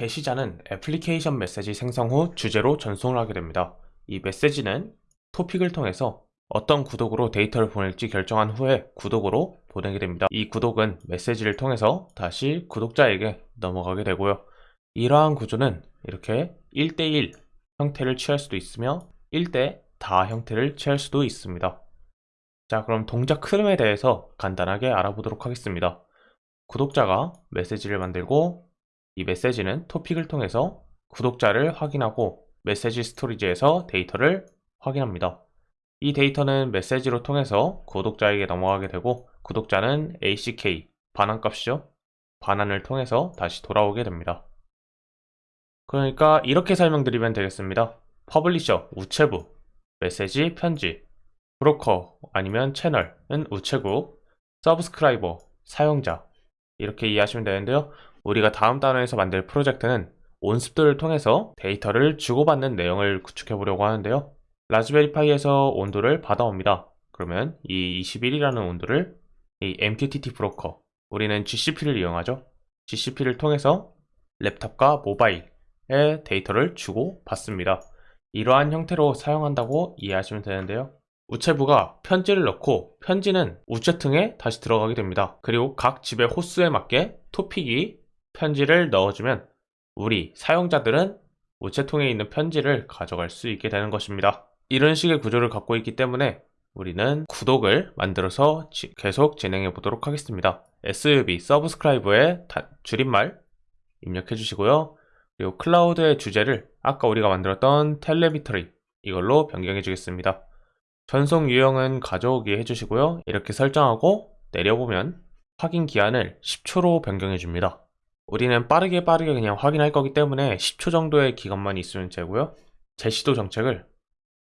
게시자는 애플리케이션 메시지 생성 후 주제로 전송을 하게 됩니다. 이 메시지는 토픽을 통해서 어떤 구독으로 데이터를 보낼지 결정한 후에 구독으로 보내게 됩니다. 이 구독은 메시지를 통해서 다시 구독자에게 넘어가게 되고요. 이러한 구조는 이렇게 1대1 형태를 취할 수도 있으며 1대 다 형태를 취할 수도 있습니다. 자 그럼 동작 흐름에 대해서 간단하게 알아보도록 하겠습니다. 구독자가 메시지를 만들고 이 메시지는 topic을 통해서 구독자를 확인하고 메시지 storage에서 데이터를 확인합니다. 이 데이터는 메시지로 통해서 구독자에게 넘어가게 되고 구독자는 ACK 반환값이죠. 반환을 통해서 다시 돌아오게 됩니다. 그러니까 이렇게 설명드리면 되겠습니다. publisher 우체부, 메시지 편지, 브로커 아니면 채널은 우체국, subscriber 사용자 이렇게 이해하시면 되는데요. 우리가 다음 단원에서 만들 프로젝트는 온습도를 통해서 데이터를 주고받는 내용을 구축해 보려고 하는데요. 라즈베리 파이에서 온도를 받아옵니다. 그러면 이 21이라는 온도를 이 MQTT 브로커 우리는 GCP를 이용하죠. GCP를 통해서 랩탑과 모바일에 데이터를 주고 받습니다. 이러한 형태로 사용한다고 이해하시면 되는데요. 우체부가 편지를 넣고 편지는 우체통에 다시 들어가게 됩니다. 그리고 각 집의 호수에 맞게 토픽이 편지를 넣어주면 우리 사용자들은 우체통에 있는 편지를 가져갈 수 있게 되는 것입니다. 이런 식의 구조를 갖고 있기 때문에 우리는 구독을 만들어서 지, 계속 진행해 보도록 하겠습니다. SUB, 서브스크라이브의 줄임말 입력해 주시고요. 그리고 클라우드의 주제를 아까 우리가 만들었던 텔레비터리 이걸로 변경해 주겠습니다. 전송 유형은 가져오기 해주시고요. 이렇게 설정하고 내려보면 확인 기한을 10초로 변경해 줍니다. 우리는 빠르게 빠르게 그냥 확인할 거기 때문에 10초 정도의 기간만 있으면 되고요. 제시도 정책을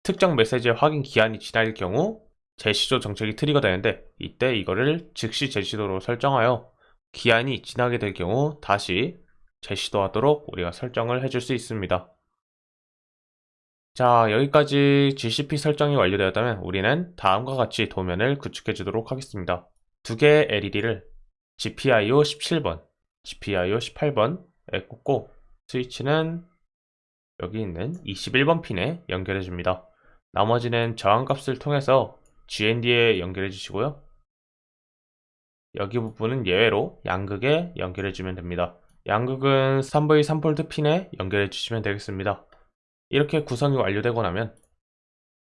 특정 메시지의 확인 기한이 지날 경우 제시도 정책이 트리거 되는데 이때 이거를 즉시 제시도로 설정하여 기한이 지나게 될 경우 다시 제시도 하도록 우리가 설정을 해줄 수 있습니다. 자 여기까지 GCP 설정이 완료되었다면 우리는 다음과 같이 도면을 구축해 주도록 하겠습니다. 두 개의 LED를 GPIO 17번 GPIO 18번에 꽂고 스위치는 여기 있는 21번 핀에 연결해 줍니다. 나머지는 저항값을 통해서 GND에 연결해 주시고요. 여기 부분은 예외로 양극에 연결해 주면 됩니다. 양극은 3V 3볼트 핀에 연결해 주시면 되겠습니다. 이렇게 구성이 완료되고 나면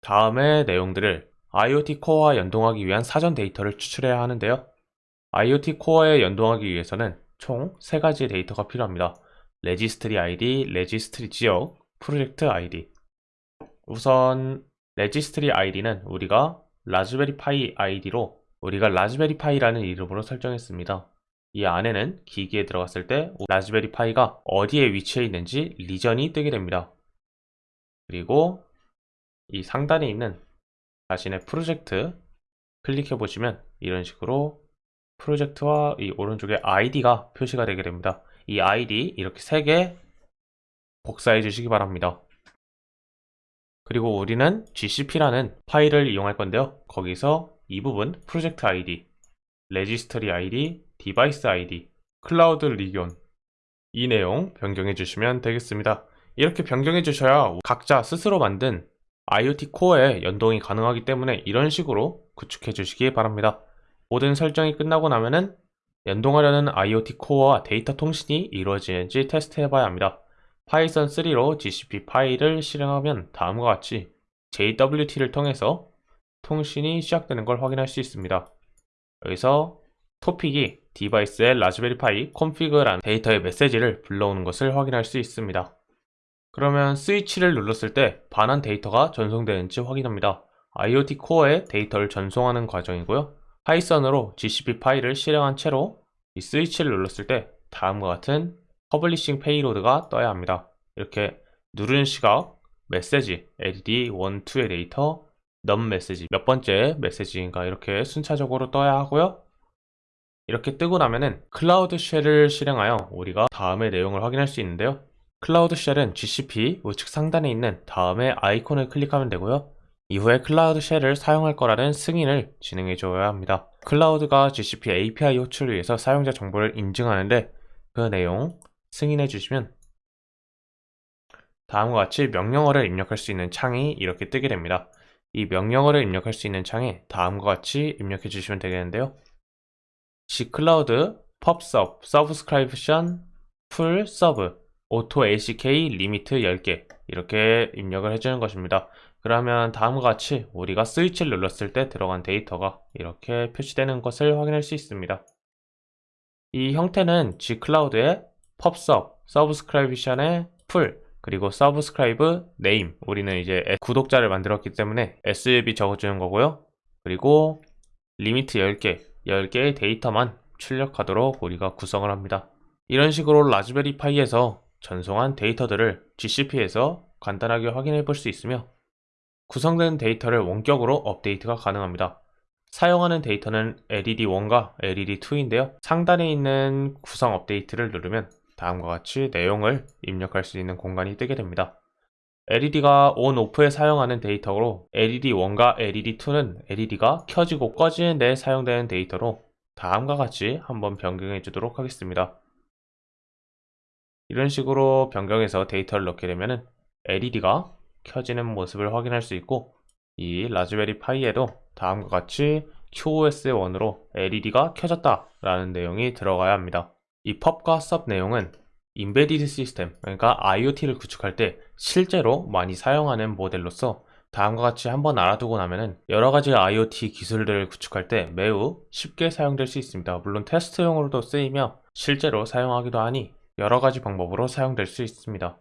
다음의 내용들을 IoT Core와 연동하기 위한 사전 데이터를 추출해야 하는데요. IoT Core에 연동하기 위해서는 총 3가지의 데이터가 필요합니다. registry 아이디, registry 지역, 프로젝트 아이디 우선 registry 아이디는 우리가 라즈베리 파이 아이디로 우리가 라즈베리 파이라는 이름으로 설정했습니다. 이 안에는 기기에 들어갔을 때 라즈베리 파이가 어디에 위치해 있는지 region이 뜨게 됩니다. 그리고 이 상단에 있는 자신의 프로젝트 클릭해 보시면 이런 식으로 프로젝트와 이 오른쪽에 아이디가 표시가 되게 됩니다. 이 아이디 이렇게 세 개 복사해 주시기 바랍니다. 그리고 우리는 GCP라는 파일을 이용할 건데요. 거기서 이 부분 프로젝트 아이디, registry 아이디, device 아이디, cloud region 이 내용 변경해 주시면 되겠습니다. 이렇게 변경해 주셔야 각자 스스로 만든 IoT Core에 연동이 가능하기 때문에 이런 식으로 구축해 주시기 바랍니다. 모든 설정이 끝나고 나면은 연동하려는 IoT Core와 데이터 통신이 이루어지는지 테스트해 봐야 합니다. 파이썬 3로 GCP 파일을 실행하면 다음과 같이 JWT를 통해서 통신이 시작되는 걸 확인할 수 있습니다. 여기서 topic이 device의 라즈베리 파이 config라는 데이터의 메시지를 불러오는 것을 확인할 수 있습니다. 그러면 스위치를 눌렀을 때 반환 데이터가 전송되는지 확인합니다. IoT Core에 데이터를 전송하는 과정이고요. 파이썬으로 GCP 파일을 실행한 채로 이 스위치를 눌렀을 때 다음과 같은 publishing payload가 떠야 합니다. 이렇게 누른 시각, 메시지, LED 1, 2의 데이터, num message, 몇 번째 메시지인가 이렇게 순차적으로 떠야 하고요. 이렇게 뜨고 나면은 Cloud Shell을 실행하여 우리가 다음의 내용을 확인할 수 있는데요. Cloud Shell은 GCP 우측 상단에 있는 다음의 아이콘을 클릭하면 되고요. 이후에 Cloud Shell을 사용할 거라는 승인을 진행해 줘야 합니다. 클라우드가 GCP API 호출을 위해서 사용자 정보를 인증하는데 그 내용 승인해 주시면 다음과 같이 명령어를 입력할 수 있는 창이 이렇게 뜨게 됩니다. 이 명령어를 입력할 수 있는 창에 다음과 같이 입력해 주시면 되겠는데요. gcloud pubsub subscription pull sub auto ACK limit 10개 이렇게 입력을 해주는 것입니다. 그러면 다음과 같이 우리가 스위치를 눌렀을 때 들어간 데이터가 이렇게 표시되는 것을 확인할 수 있습니다. 이 형태는 gcloud의 pubsub, subscription의 pull, 그리고 subscribe name 우리는 이제 구독자를 만들었기 때문에 SB 적어주는 거고요. 그리고 limit 10개, 10개의 데이터만 출력하도록 우리가 구성을 합니다. 이런 식으로 라즈베리 파이에서 전송한 데이터들을 GCP에서 간단하게 확인해 볼 수 있으며 구성된 데이터를 원격으로 업데이트가 가능합니다. 사용하는 데이터는 LED1과 LED2인데요. 상단에 있는 구성 업데이트를 누르면 다음과 같이 내용을 입력할 수 있는 공간이 뜨게 됩니다. LED가 ON, OFF에 사용하는 데이터로 LED1과 LED2는 LED가 켜지고 꺼지는 데 사용되는 데이터로 다음과 같이 한번 변경해 주도록 하겠습니다. 이런 식으로 변경해서 데이터를 넣게 되면 LED가 켜지는 모습을 확인할 수 있고 이 라즈베리 파이에도 다음과 같이 QoS1으로 LED가 켜졌다 라는 내용이 들어가야 합니다. 이 펍과 sub 내용은 인베디드 시스템, 그러니까 IoT를 구축할 때 실제로 많이 사용하는 모델로서 다음과 같이 한번 알아두고 나면은 여러 가지 IoT 기술들을 구축할 때 매우 쉽게 사용될 수 있습니다. 물론 테스트용으로도 쓰이며 실제로 사용하기도 하니 여러 가지 방법으로 사용될 수 있습니다.